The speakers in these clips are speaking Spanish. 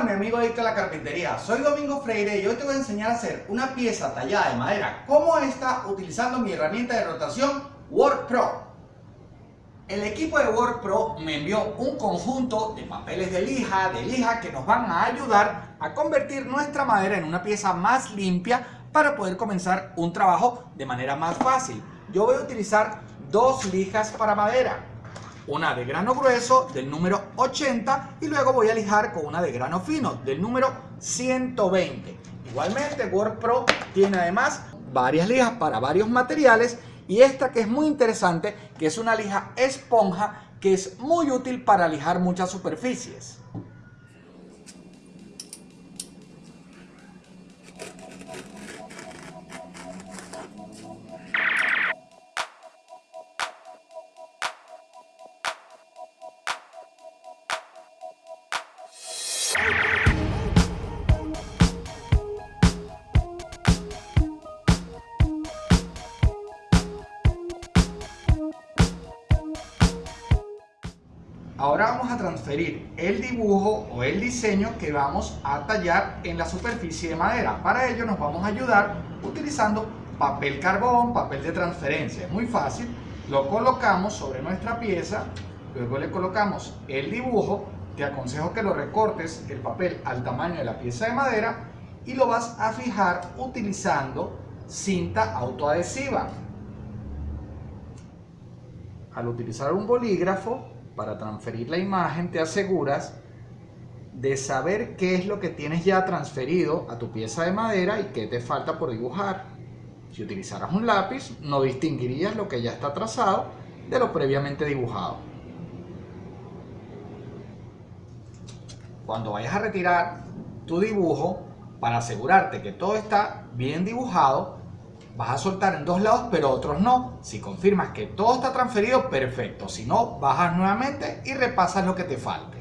Hola mi amigo adicto a la carpintería, soy Domingo Freire y hoy te voy a enseñar a hacer una pieza tallada de madera como esta utilizando mi herramienta de rotación WorkPro. El equipo de WorkPro me envió un conjunto de papeles de lija, de lija que nos van a ayudar a convertir nuestra madera en una pieza más limpia para poder comenzar un trabajo de manera más fácil. Yo voy a utilizar dos lijas para madera una de grano grueso del número 80 y luego voy a lijar con una de grano fino del número 120. Igualmente WordPro tiene además varias lijas para varios materiales y esta que es muy interesante que es una lija esponja que es muy útil para lijar muchas superficies. El dibujo o el diseño que vamos a tallar en la superficie de madera. Para ello nos vamos a ayudar utilizando papel carbón, papel de transferencia. Es muy fácil. Lo colocamos sobre nuestra pieza, luego le colocamos el dibujo. Te aconsejo que lo recortes el papel al tamaño de la pieza de madera y lo vas a fijar utilizando cinta autoadhesiva. Al utilizar un bolígrafo para transferir la imagen te aseguras de saber qué es lo que tienes ya transferido a tu pieza de madera y qué te falta por dibujar. Si utilizaras un lápiz, no distinguirías lo que ya está trazado de lo previamente dibujado. Cuando vayas a retirar tu dibujo, para asegurarte que todo está bien dibujado, vas a soltar en dos lados pero otros no. Si confirmas que todo está transferido, perfecto. Si no, bajas nuevamente y repasas lo que te falte.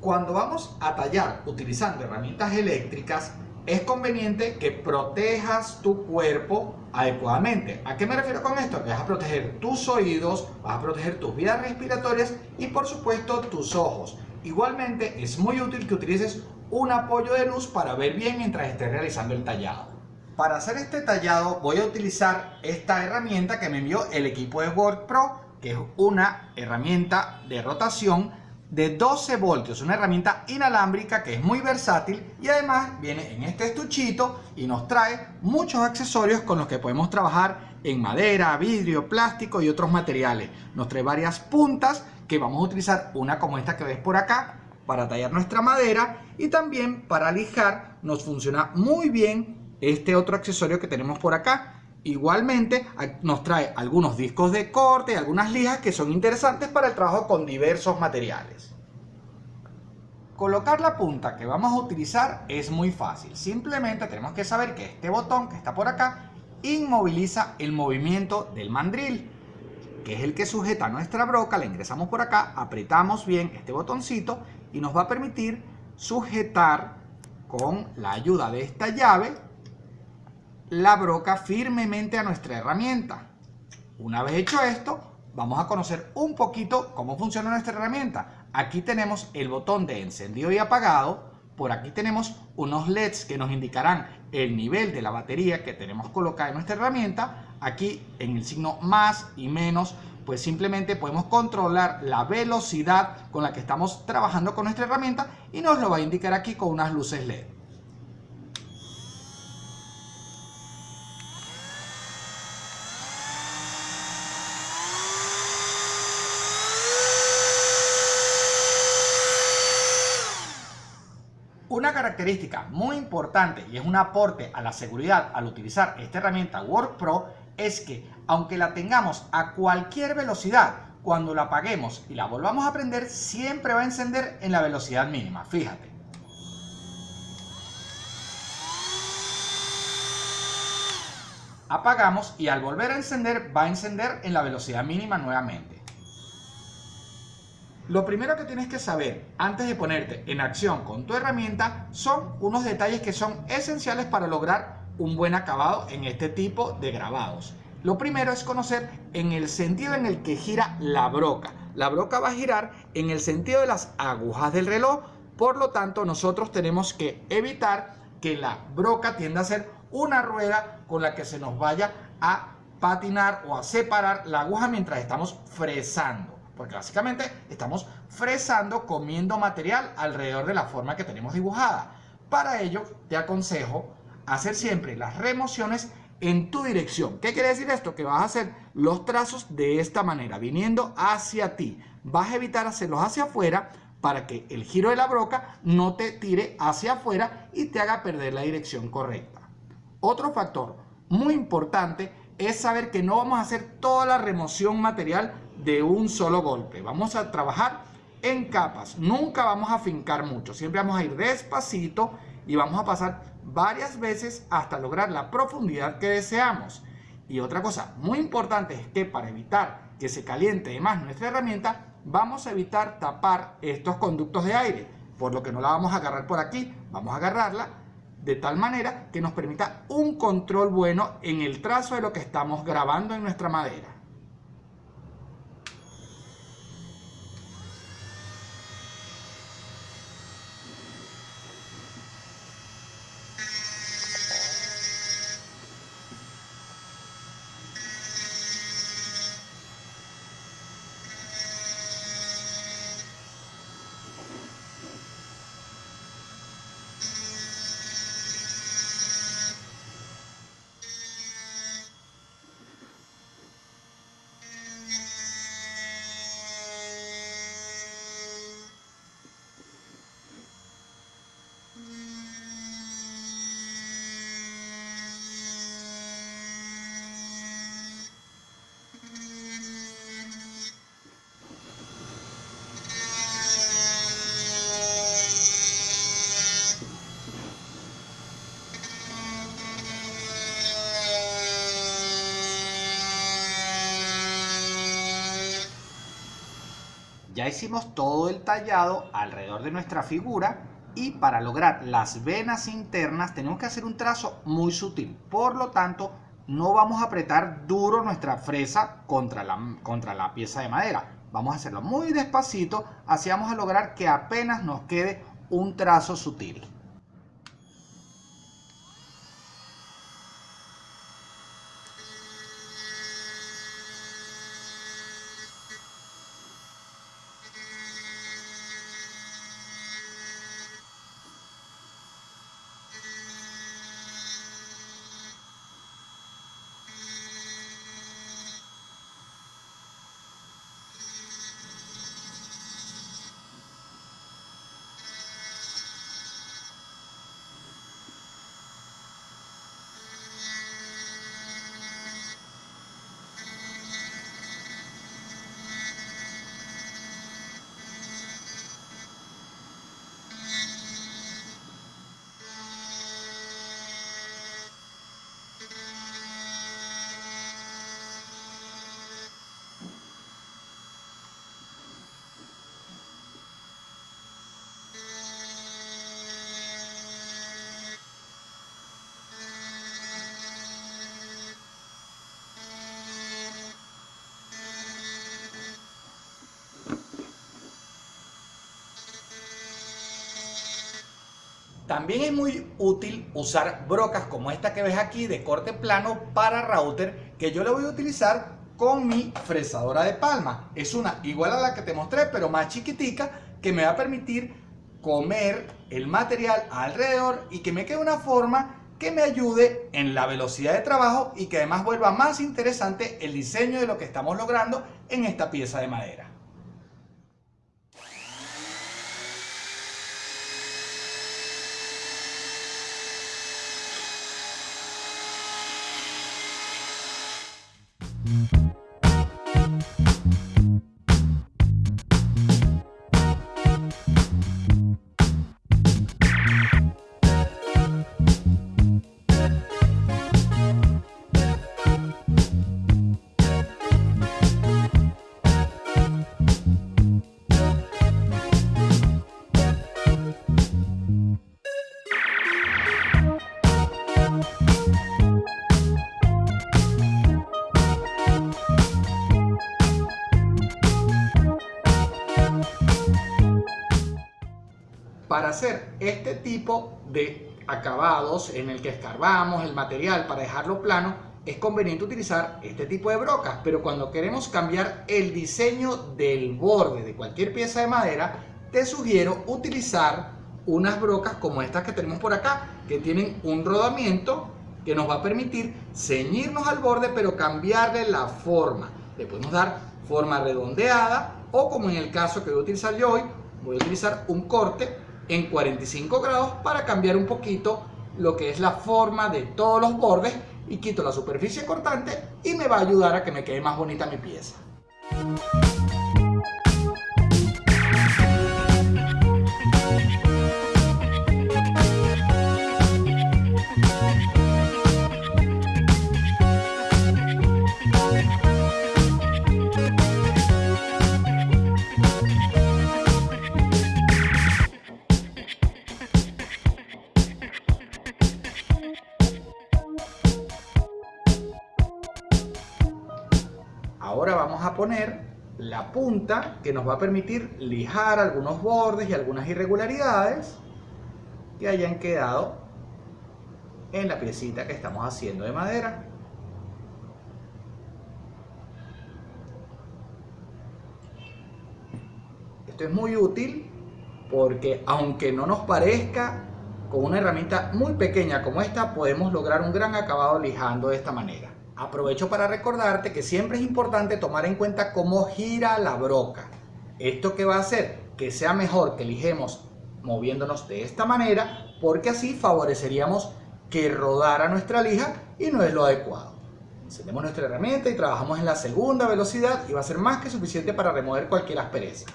Cuando vamos a tallar utilizando herramientas eléctricas, es conveniente que protejas tu cuerpo adecuadamente. ¿A qué me refiero con esto? Que vas a proteger tus oídos, vas a proteger tus vías respiratorias y por supuesto tus ojos. Igualmente es muy útil que utilices un apoyo de luz para ver bien mientras estés realizando el tallado. Para hacer este tallado voy a utilizar esta herramienta que me envió el equipo de WorkPro, que es una herramienta de rotación de 12 voltios, una herramienta inalámbrica que es muy versátil y además viene en este estuchito y nos trae muchos accesorios con los que podemos trabajar en madera, vidrio, plástico y otros materiales. Nos trae varias puntas que vamos a utilizar, una como esta que ves por acá, para tallar nuestra madera y también para lijar nos funciona muy bien este otro accesorio que tenemos por acá. Igualmente nos trae algunos discos de corte algunas lijas que son interesantes para el trabajo con diversos materiales. Colocar la punta que vamos a utilizar es muy fácil. Simplemente tenemos que saber que este botón que está por acá inmoviliza el movimiento del mandril, que es el que sujeta nuestra broca. La ingresamos por acá, apretamos bien este botoncito y nos va a permitir sujetar con la ayuda de esta llave la broca firmemente a nuestra herramienta. Una vez hecho esto, vamos a conocer un poquito cómo funciona nuestra herramienta. Aquí tenemos el botón de encendido y apagado. Por aquí tenemos unos LEDs que nos indicarán el nivel de la batería que tenemos colocada en nuestra herramienta. Aquí en el signo más y menos, pues simplemente podemos controlar la velocidad con la que estamos trabajando con nuestra herramienta y nos lo va a indicar aquí con unas luces LED. Una característica muy importante y es un aporte a la seguridad al utilizar esta herramienta WorkPro es que aunque la tengamos a cualquier velocidad, cuando la apaguemos y la volvamos a prender siempre va a encender en la velocidad mínima, fíjate. Apagamos y al volver a encender va a encender en la velocidad mínima nuevamente. Lo primero que tienes que saber antes de ponerte en acción con tu herramienta son unos detalles que son esenciales para lograr un buen acabado en este tipo de grabados. Lo primero es conocer en el sentido en el que gira la broca. la broca va a girar en el sentido de las agujas del reloj. Por lo tanto, nosotros tenemos que evitar que la broca tienda a ser una rueda con la que se nos vaya a patinar o a separar la aguja mientras estamos fresando. Porque básicamente estamos fresando, comiendo material alrededor de la forma que tenemos dibujada. Para ello, te aconsejo hacer siempre las remociones en tu dirección. ¿Qué quiere decir esto? Que vas a hacer los trazos de esta manera, viniendo hacia ti. Vas a evitar hacerlos hacia afuera para que el giro de la broca no te tire hacia afuera y te haga perder la dirección correcta. Otro factor muy importante es saber que no vamos a hacer toda la remoción material de un solo golpe. Vamos a trabajar en capas. Nunca vamos a fincar mucho. Siempre vamos a ir despacito y vamos a pasar varias veces hasta lograr la profundidad que deseamos. Y otra cosa muy importante es que para evitar que se caliente más nuestra herramienta, vamos a evitar tapar estos conductos de aire, por lo que no la vamos a agarrar por aquí, vamos a agarrarla de tal manera que nos permita un control bueno en el trazo de lo que estamos grabando en nuestra madera. Ya hicimos todo el tallado alrededor de nuestra figura y para lograr las venas internas tenemos que hacer un trazo muy sutil. Por lo tanto, no vamos a apretar duro nuestra fresa contra la, contra la pieza de madera. Vamos a hacerlo muy despacito, así vamos a lograr que apenas nos quede un trazo sutil. También es muy útil usar brocas como esta que ves aquí de corte plano para router que yo le voy a utilizar con mi fresadora de palma. Es una igual a la que te mostré pero más chiquitica que me va a permitir comer el material alrededor y que me quede una forma que me ayude en la velocidad de trabajo y que además vuelva más interesante el diseño de lo que estamos logrando en esta pieza de madera. Hacer este tipo de acabados en el que escarbamos el material para dejarlo plano, es conveniente utilizar este tipo de brocas, pero cuando queremos cambiar el diseño del borde de cualquier pieza de madera, te sugiero utilizar unas brocas como estas que tenemos por acá, que tienen un rodamiento que nos va a permitir ceñirnos al borde, pero cambiarle la forma. Le podemos dar forma redondeada o como en el caso que voy a utilizar yo hoy, voy a utilizar un corte en 45 grados para cambiar un poquito lo que es la forma de todos los bordes y quito la superficie cortante y me va a ayudar a que me quede más bonita mi pieza. Punta que nos va a permitir lijar algunos bordes y algunas irregularidades que hayan quedado en la piecita que estamos haciendo de madera. Esto es muy útil porque aunque no nos parezca, con una herramienta muy pequeña como esta podemos lograr un gran acabado lijando de esta manera. Aprovecho para recordarte que siempre es importante tomar en cuenta cómo gira la broca. ¿Esto que va a hacer? Que sea mejor que lijemos moviéndonos de esta manera porque así favoreceríamos que rodara nuestra lija y no es lo adecuado. Encendemos nuestra herramienta y trabajamos en la segunda velocidad y va a ser más que suficiente para remover cualquier aspereza.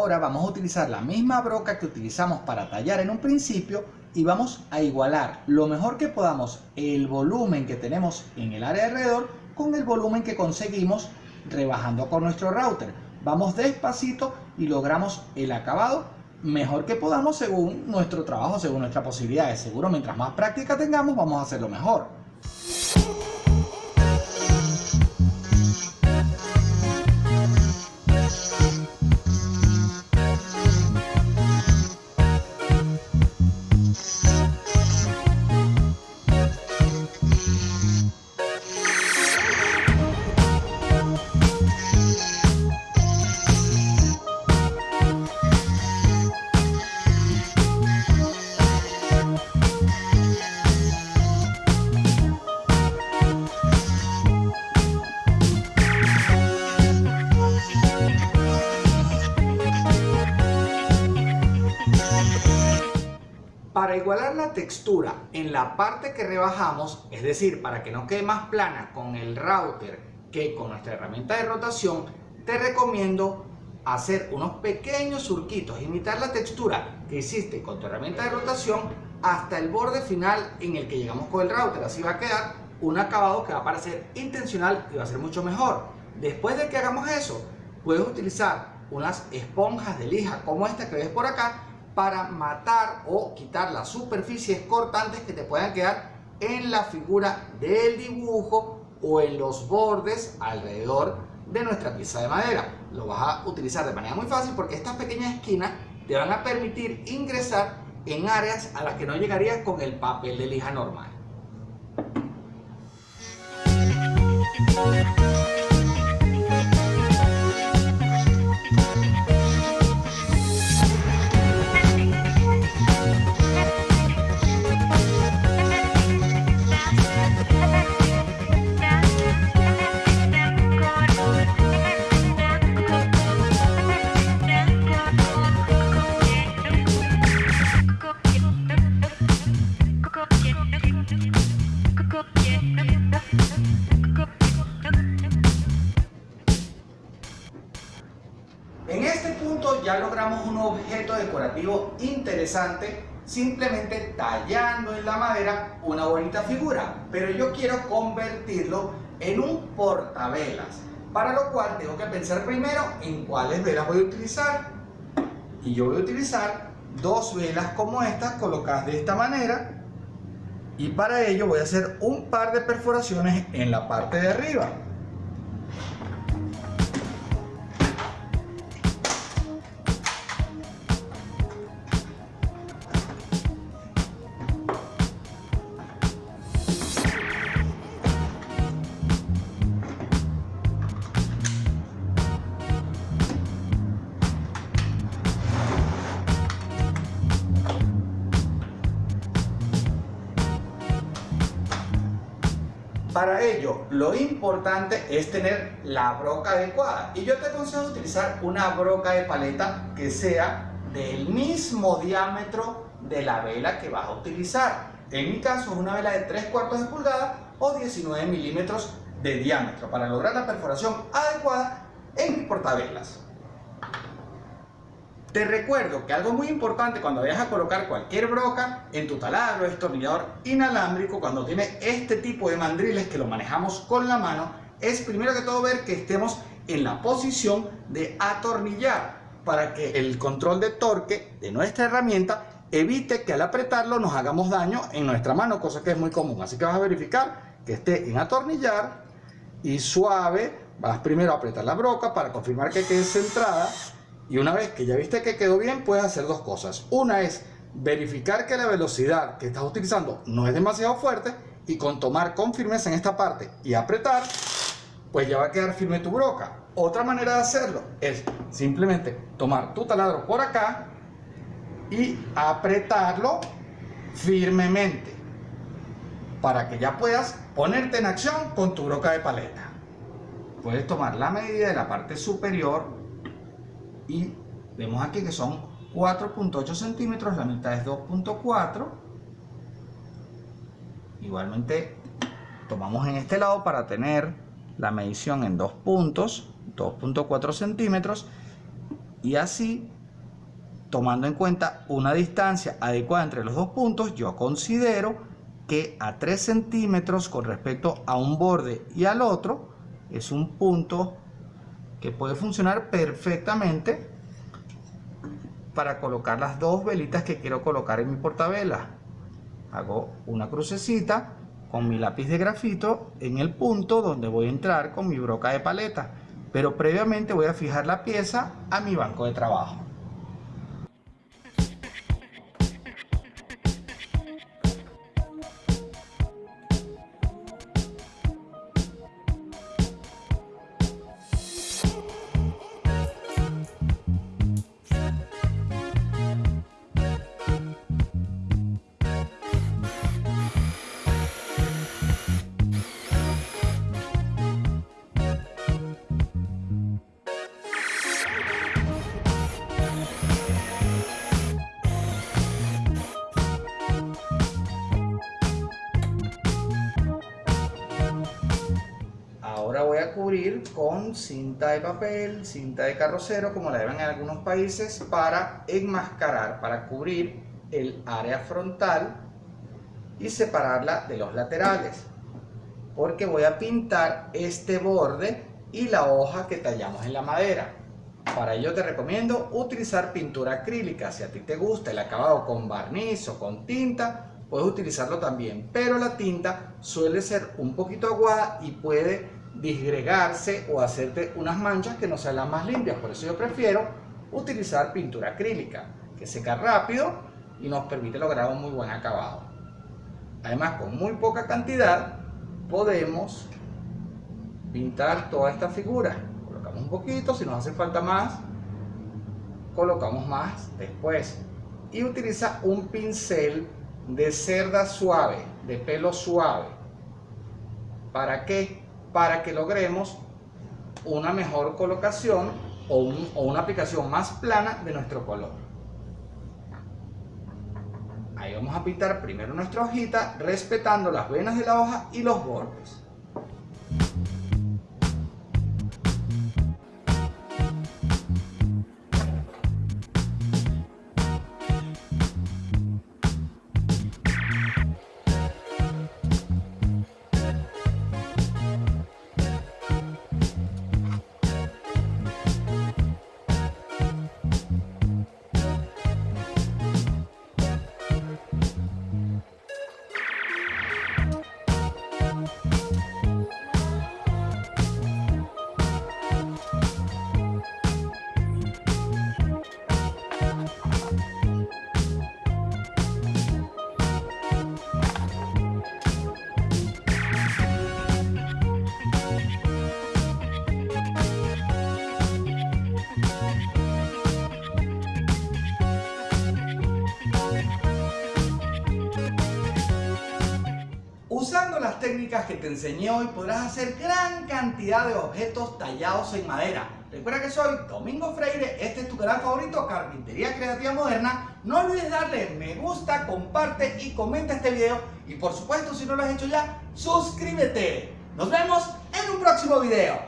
Ahora vamos a utilizar la misma broca que utilizamos para tallar en un principio y vamos a igualar lo mejor que podamos el volumen que tenemos en el área alrededor con el volumen que conseguimos rebajando con nuestro router. Vamos despacito y logramos el acabado mejor que podamos según nuestro trabajo, según nuestras posibilidades. Seguro mientras más práctica tengamos vamos a hacerlo mejor. Igualar la textura en la parte que rebajamos, es decir, para que no quede más plana con el router que con nuestra herramienta de rotación, te recomiendo hacer unos pequeños surquitos, imitar la textura que hiciste con tu herramienta de rotación hasta el borde final en el que llegamos con el router. Así va a quedar un acabado que va a parecer intencional y va a ser mucho mejor. Después de que hagamos eso, puedes utilizar unas esponjas de lija como esta que ves por acá para matar o quitar las superficies cortantes que te puedan quedar en la figura del dibujo o en los bordes alrededor de nuestra pieza de madera. Lo vas a utilizar de manera muy fácil porque estas pequeñas esquinas te van a permitir ingresar en áreas a las que no llegarías con el papel de lija normal. Simplemente tallando en la madera una bonita figura, pero yo quiero convertirlo en un portavelas, para lo cual tengo que pensar primero en cuáles velas voy a utilizar. Y yo voy a utilizar dos velas como estas colocadas de esta manera y para ello voy a hacer un par de perforaciones en la parte de arriba. Para ello, lo importante es tener la broca adecuada. Y yo te aconsejo utilizar una broca de paleta que sea del mismo diámetro de la vela que vas a utilizar. En mi caso es una vela de 3 cuartos de pulgada o 19 milímetros de diámetro para lograr la perforación adecuada en mi portavelas. Te recuerdo que algo muy importante cuando vayas a colocar cualquier broca en tu taladro, destornillador inalámbrico, cuando tiene este tipo de mandriles que lo manejamos con la mano, es primero que todo ver que estemos en la posición de atornillar para que el control de torque de nuestra herramienta evite que al apretarlo nos hagamos daño en nuestra mano, cosa que es muy común. Así que vas a verificar que esté en atornillar y suave. Vas primero a apretar la broca para confirmar que quede centrada y una vez que ya viste que quedó bien, puedes hacer dos cosas. Una es verificar que la velocidad que estás utilizando no es demasiado fuerte y con tomar con firmeza en esta parte y apretar, pues ya va a quedar firme tu broca. Otra manera de hacerlo es simplemente tomar tu taladro por acá y apretarlo firmemente para que ya puedas ponerte en acción con tu broca de paleta. Puedes tomar la medida de la parte superior y vemos aquí que son 4.8 centímetros, la mitad es 2.4 igualmente tomamos en este lado para tener la medición en dos puntos 2.4 centímetros y así tomando en cuenta una distancia adecuada entre los dos puntos yo considero que a 3 centímetros con respecto a un borde y al otro es un punto que puede funcionar perfectamente para colocar las dos velitas que quiero colocar en mi portavela. Hago una crucecita con mi lápiz de grafito en el punto donde voy a entrar con mi broca de paleta, pero previamente voy a fijar la pieza a mi banco de trabajo. Con cinta de papel, cinta de carrocero, como la llevan en algunos países, para enmascarar, para cubrir el área frontal y separarla de los laterales. Porque voy a pintar este borde y la hoja que tallamos en la madera. Para ello te recomiendo utilizar pintura acrílica. Si a ti te gusta el acabado con barniz o con tinta, puedes utilizarlo también. Pero la tinta suele ser un poquito aguada y puede disgregarse o hacerte unas manchas que no sean las más limpias. Por eso yo prefiero utilizar pintura acrílica, que seca rápido y nos permite lograr un muy buen acabado. Además, con muy poca cantidad podemos pintar toda esta figura. Colocamos un poquito, si nos hace falta más, colocamos más después. Y utiliza un pincel de cerda suave, de pelo suave. ¿Para qué? Para que logremos una mejor colocación o, una aplicación más plana de nuestro color. Ahí vamos a pintar primero nuestra hojita respetando las venas de la hoja y los bordes. Usando las técnicas que te enseñé hoy podrás hacer gran cantidad de objetos tallados en madera. Recuerda que soy Domingo Freire, este es tu canal favorito, Carpintería Creativa Moderna. No olvides darle me gusta, comparte y comenta este video. Y por supuesto, si no lo has hecho ya, suscríbete. Nos vemos en un próximo video.